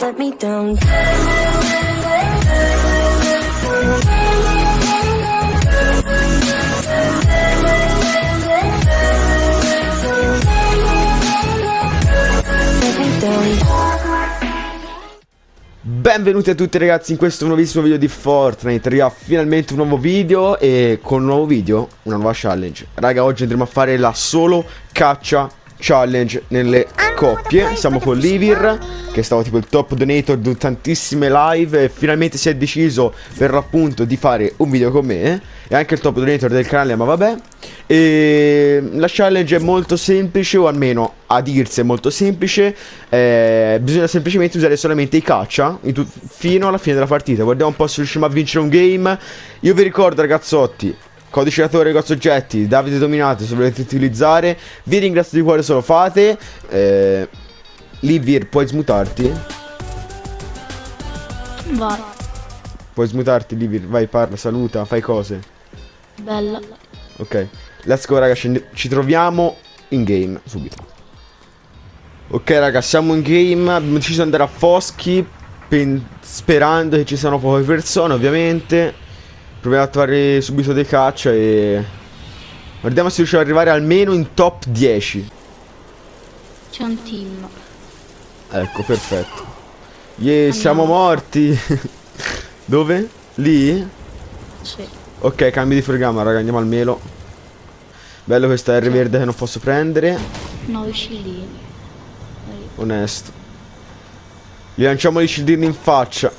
let me down. Benvenuti a tutti ragazzi in questo nuovissimo video di Fortnite Raga, finalmente un nuovo video e con un nuovo video una nuova challenge Raga, oggi andremo a fare la solo caccia challenge nelle coppie Siamo con Livir, che è stato tipo il top donator di tantissime live E finalmente si è deciso per l'appunto di fare un video con me E anche il top donator del canale, ma vabbè e la challenge è molto semplice, o almeno a dirsi è molto semplice. Eh, bisogna semplicemente usare solamente i caccia fino alla fine della partita. Guardiamo un po' se riusciamo a vincere un game. Io vi ricordo, ragazzotti. Codice creatore, negozi oggetti, Davide Dominato se volete utilizzare Vi ringrazio di cuore se lo fate eh, Livir puoi smutarti? Vai, Puoi smutarti Livir, vai parla, saluta, fai cose bella. Ok Let's go raga, ci troviamo in game subito. Ok raga, siamo in game, abbiamo deciso di andare a Foschi sperando che ci siano poche persone ovviamente. Proviamo a trovare subito dei caccia e... Guardiamo se riusciamo ad arrivare almeno in top 10. C'è un team. Ecco, perfetto. Yeah, siamo morti. Dove? Lì? Sì. Ok, cambio di programma raga, andiamo al melo. Bello questa R verde che non posso prendere. 9 scillini. Onesto. Gli lanciamo gli scildini in faccia.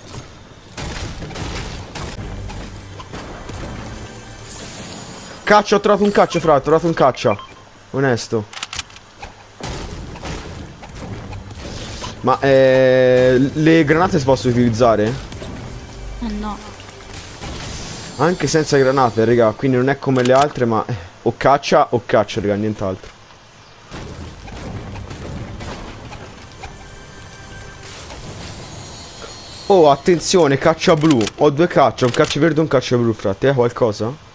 Caccia, ho trovato un caccia, fra, ho trovato un caccia. Onesto. Ma eh, le granate si possono utilizzare? Eh no. Anche senza granate, raga, quindi non è come le altre, ma... Eh. O caccia o caccia, raga, nient'altro. Oh, attenzione, caccia blu. Ho due caccia, un caccia verde e un caccia blu, frate. Hai qualcosa?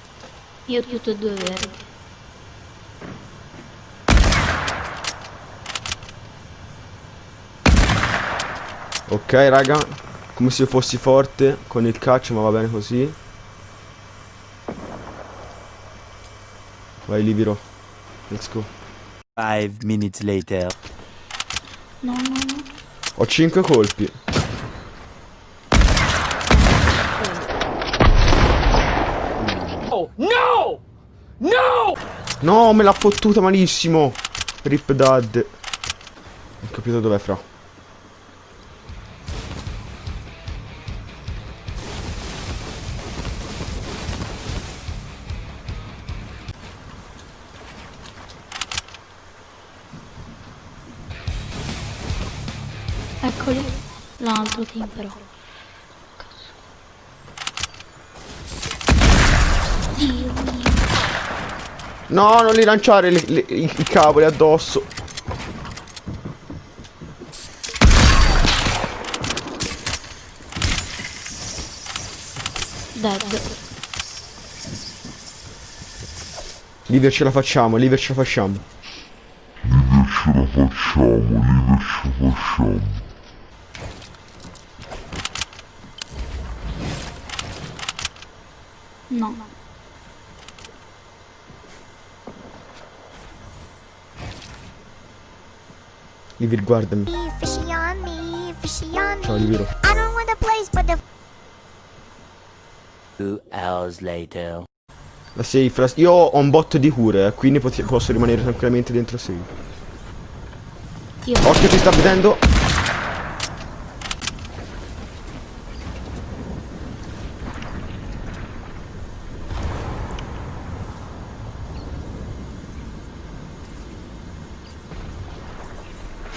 Io ho tutte e due verdi. Ok, raga. Come se io fossi forte con il caccia, ma va bene così. Vai Libero. Let's go. Five minutes later. No, no, no. Ho 5 colpi. Oh, no! No! Me l'ha fottuta malissimo. Rip dad. Ho capito dov'è fra. Eccoli. L'altro team però. Dio mio. No, non li lanciare le, le, i, i cavoli addosso. Dead. Liver ce la facciamo, Liver ce la facciamo. Liver ce la facciamo, Liver ce la facciamo. No. Livir, guardami. Fishy on me, fishy on Ciao, me. Liviro. I don't want the place, but the Two hours later. La safe, io ho un botto di cure, eh, quindi posso rimanere tranquillamente dentro safe. Io. Occhio, ti sta vedendo.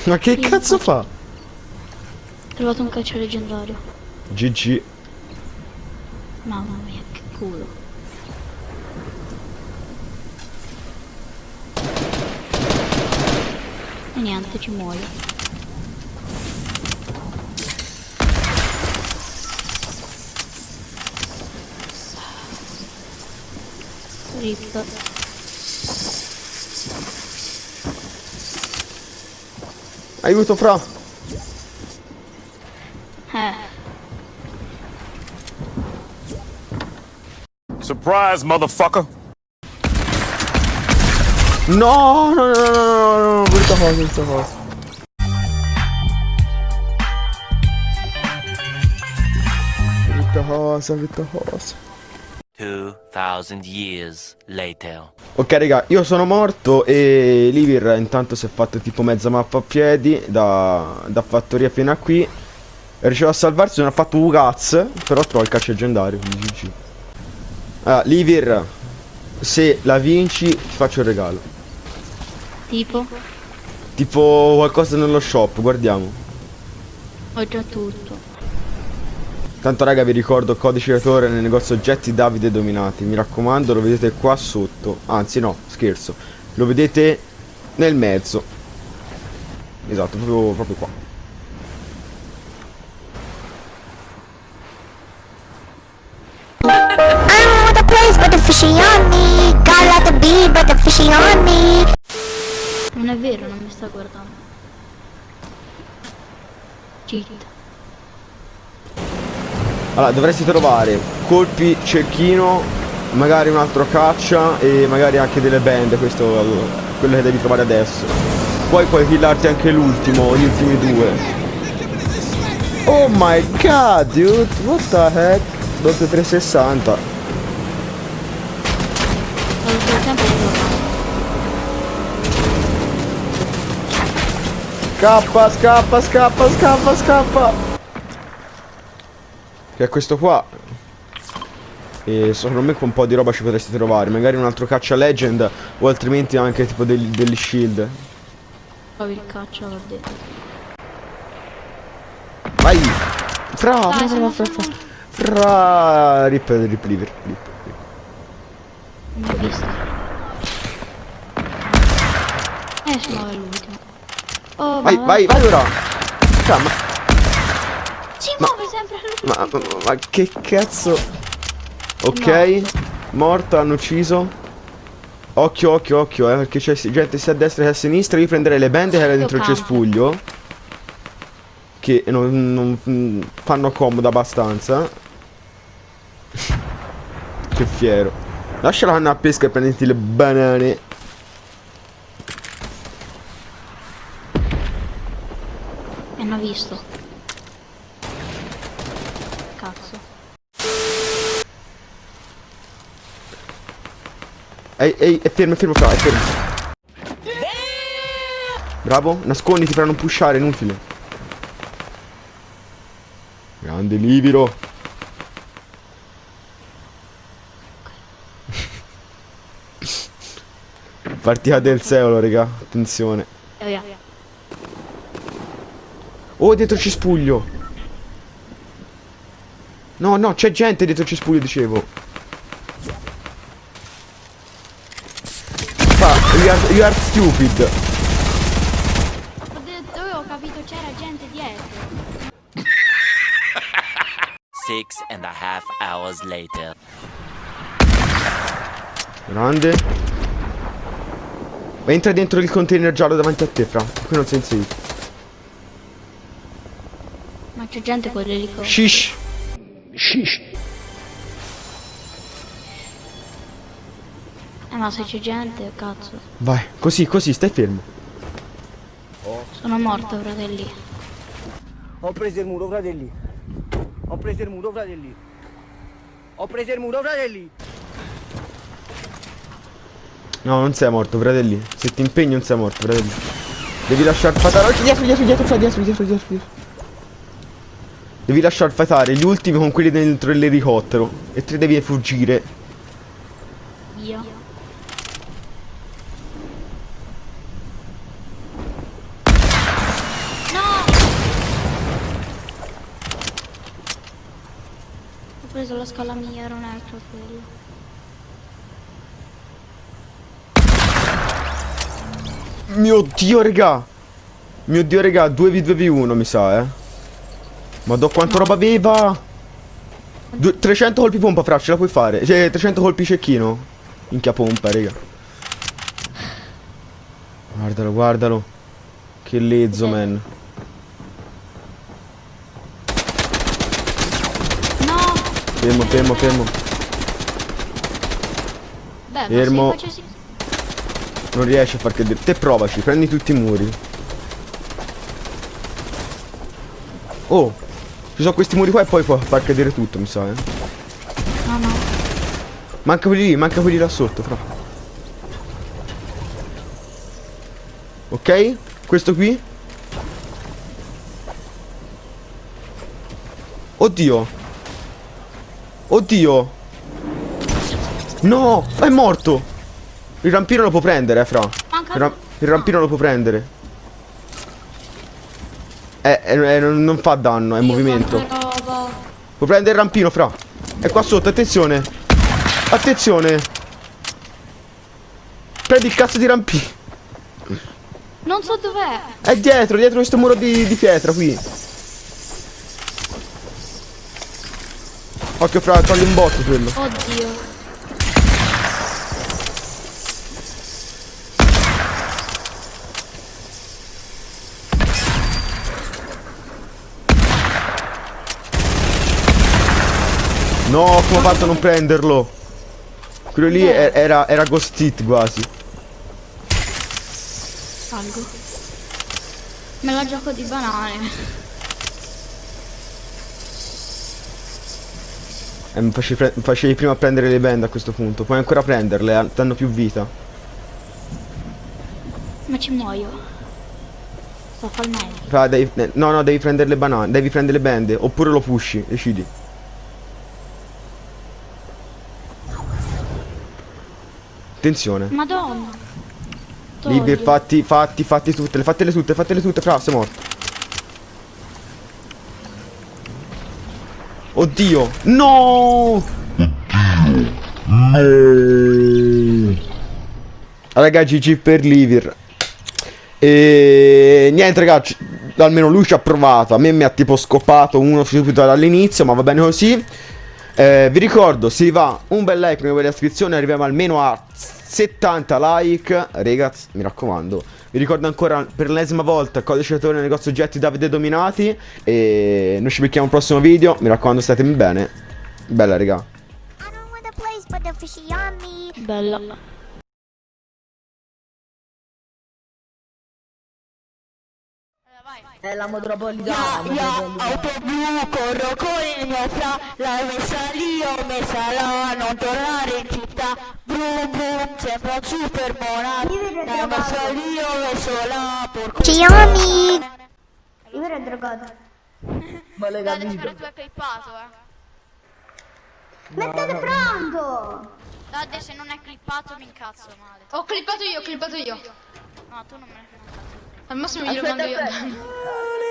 Ma che Io cazzo fa? Ho trovato un calcio leggendario. GG. Mamma mia, che culo. E niente, ci muoio. Rip. Aiuto fra. Surprise, motherfucker. No, no, no, no, no, no, no, the horse, with the horse. With the horse, with the horse. Ok raga, io sono morto e Livir intanto si è fatto tipo mezza mappa a piedi da, da fattoria fino a qui. È riuscito a salvarsi, non ha fatto un cazzo, però trova il calcio leggendario, quindi GG. Allora, Livir, se la vinci ti faccio un regalo. Tipo, Tipo qualcosa nello shop, guardiamo. ho già tutto. Tanto raga vi ricordo codice creatore nel negozio oggetti Davide Dominati Mi raccomando lo vedete qua sotto Anzi no scherzo Lo vedete nel mezzo Esatto proprio, proprio qua. Non è vero, non mi sta guardando. Cheat. Allora dovresti trovare colpi cerchino Magari un altro caccia E magari anche delle band Questo quello che devi trovare adesso Poi puoi killarti anche l'ultimo Gli ultimi due Oh my god dude What the heck Doppio 360 Ho tutto il tempo di guardare. Scappa, scappa, scappa, scappa, scappa. Che è questo qua. E secondo me con un po' di roba ci potresti trovare. Magari un altro caccia legend. O altrimenti anche tipo degli, degli shield. Trovi il caccia, l'ho detto. Vai! Fra, fra, Dai, fra, fra, fra, siamo- fra. Rip, rip, liver, rip. Non ho visto. Eh, se no è l'ultimo. Oh, Vai, vai, vai ora! Fra, ma, ma, ma, ma che cazzo? Ok, morto, hanno ucciso. Occhio, occhio, occhio, eh, perché c'è gente sia a destra che a sinistra. Io prenderei le bende che era dentro il cespuglio. Che non, non fanno comodo abbastanza. che fiero. Lasciala andare a pesca e prenditi le banane. Mi hanno visto. Cazzo. Ehi, ehi, è fermo, è fermo, fra, è fermo. Bravo, nasconditi per non pushare, inutile. Grande libero. Partita del secolo, raga. Attenzione. E via. Oh, dietro cespuglio. No, no, c'è gente dietro cespuglio, dicevo. Fa, you are, you are stupid. Ho detto, io ho capito c'era gente dietro. Six and a half hours later. Grande. Ma entra dentro il container giallo davanti a te, fra. Qui non sei safe. Ma c'è gente con l'elicottero. Shish. Eh, ma se c'è gente, cazzo. Vai, così, così, stai fermo. Sono morto, fratelli. Ho preso il muro, fratelli. Ho preso il muro, fratelli. Ho preso il muro, fratelli. No, non sei morto, fratelli. Se ti impegni non sei morto, fratelli. Devi lasciar fatare. Oh, dietro, dietro, dietro, dietro, dietro, dietro, dietro. Devi lasciar fatare gli ultimi con quelli dentro l'elicottero. E te devi fuggire. Via. No! Ho preso la scala quello. Mio dio, regà. Mio dio, regà, 2v2v1 mi sa, eh. Ma do quanto roba aveva? Due- 300 colpi pompa, fra, ce la puoi fare. Cioè, 300 colpi cecchino. Minchia pompa, raga. Guardalo, guardalo. Che lezzo, man. No! Fermo, fermo, fermo. Vabbè, Fermo. facessi... Non riesci a far cadere. Te provaci, prendi tutti i muri. Oh, ci sono questi muri qua e poi può far cadere tutto, mi sa, eh. No, no. Manca quelli lì, manca quelli là sotto, fra. Ok? Questo qui? Oddio. Oddio. No, è morto. Il rampino lo può prendere, eh, fra. Manca... Il, ra- il rampino lo può prendere. Eh, eh, eh, non, fa danno, è Dio, movimento. Può prendere il rampino, fra. È qua sotto, attenzione. Attenzione. Prendi il cazzo di rampino. Non so dov'è. È dietro, dietro questo muro di, di pietra qui. Occhio fra, togli un botto quello. Oddio. No, come ho fatto a non prenderlo? Quello lì e- era, era Ghost Hit quasi. Salgo. Me la gioco di banane. Eh, mi facevi, mi facevi prima prendere le bende a questo punto. Puoi ancora prenderle, eh, danno più vita. Ma ci muoio. Sto devi- eh, no, no, devi prendere le banane, devi prendere le bende. Oppure lo pushi, decidi. Attenzione. Madonna. Libri, fatti, fatti, fatti tutte, fatele tutte, fatele tutte, fra, sei morto. Oddio! No! Raga, GG per Livir. E niente, ragazzi. Almeno lui ci ha provato. A me mi ha tipo scopato uno subito dall'inizio, ma va bene così. Eh, vi ricordo, se vi va un bel like, una bella iscrizione, arriviamo almeno a 70 like. Ragazzi, mi raccomando. Vi ricordo ancora per l'ennesima volta codice creatore nel negozio oggetti Davide Dominati. E noi ci becchiamo al prossimo video. Mi raccomando, statemi bene. Bella, raga. I È la metropolitana. Io, auto blu, corro con il mio fra, l'hai messa lì, ho messa là, non tornare in città. Brum brum, sembra un super mona. L'hai messa lì, ho messo là, porco. Fishy on me. Ma l'hai Guarda, capito? spero tu hai clippato, eh. Mettete pronto. Dade, se non è clippato mi incazzo male. Ho clippato io, ho clippato io. No, tu non me ne fai un cazzo. Al massimo glielo mando io a.